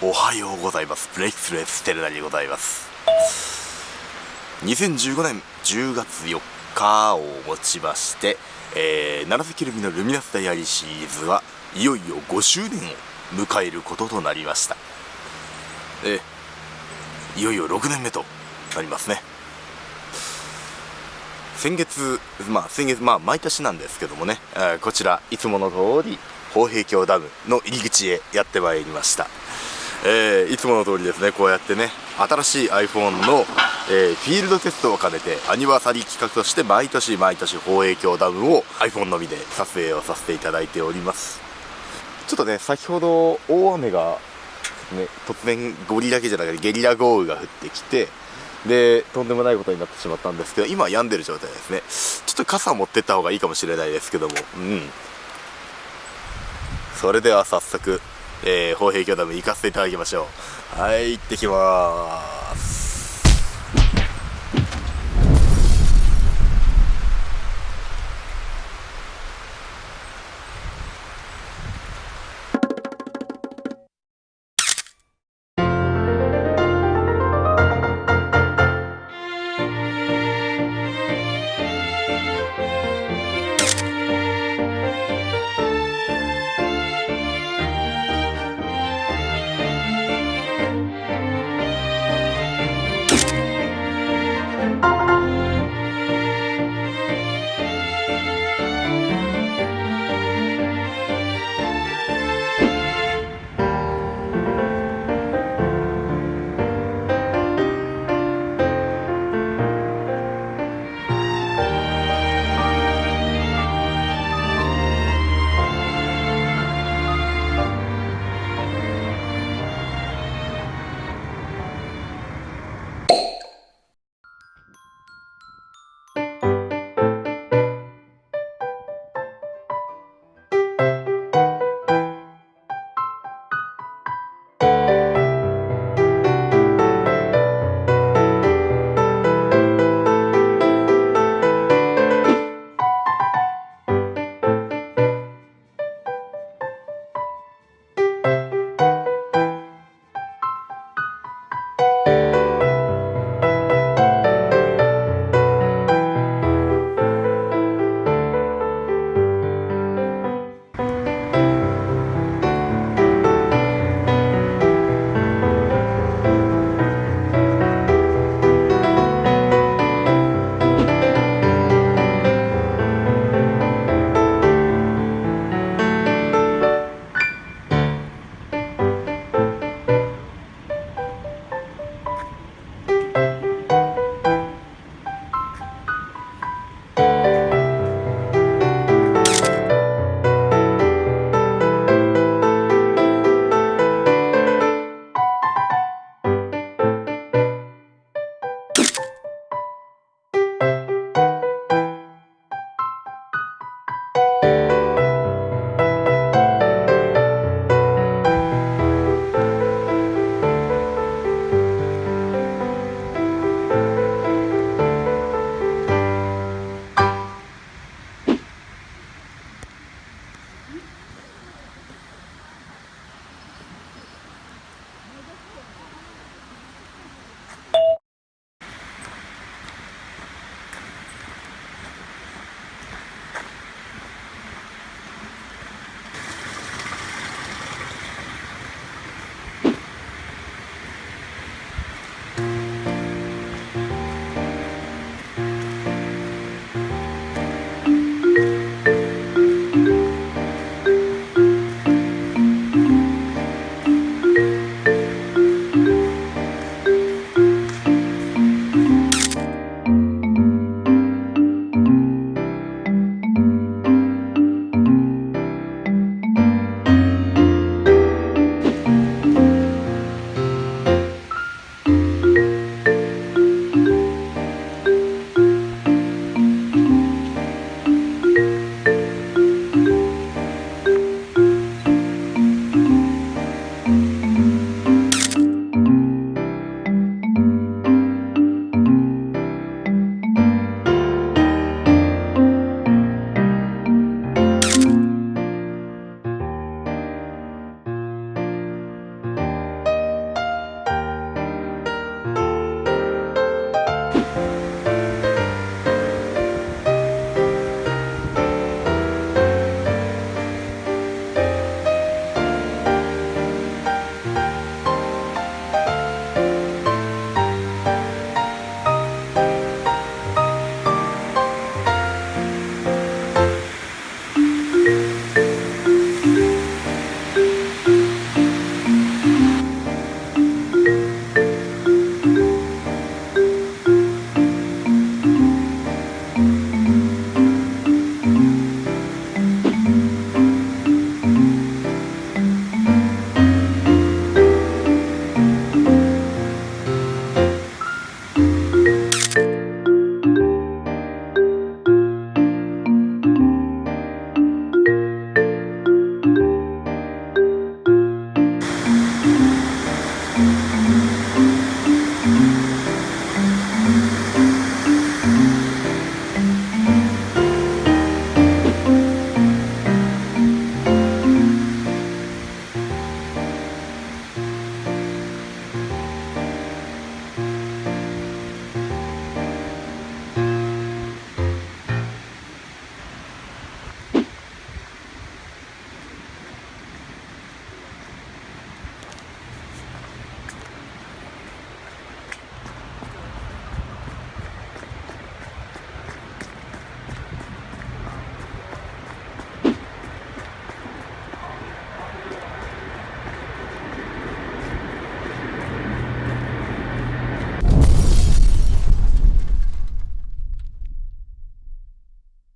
おはようございます。ブレイクスレーステレナでございます。2015年10月4日をもちまして、えー、七関ルミのルミナスダイアリーシリーズはいよいよ5周年を迎えることとなりました。えいよいよ6年目となりますね。先月まあ先月まあ毎年なんですけどもね、えー、こちらいつもの通り豊平峡ダムの入り口へやってまいりました。えー、いつもの通りですねこうやってね新しい iPhone の、えー、フィールドテストを兼ねてアニバーサリー企画として毎年毎年放映鏡ダムを iPhone のみで撮影をさせていただいております。ちょっとね先ほど大雨がね突然ゴリだけじゃなくてゲリラ豪雨が降ってきてでとんでもないことになってしまったんですけど今は病んでる状態ですね。ちょっと傘持ってった方がいいかもしれないですけども。うん。それでは早速えー、砲兵巨ダム行かせていただきましょう。はい行ってきます。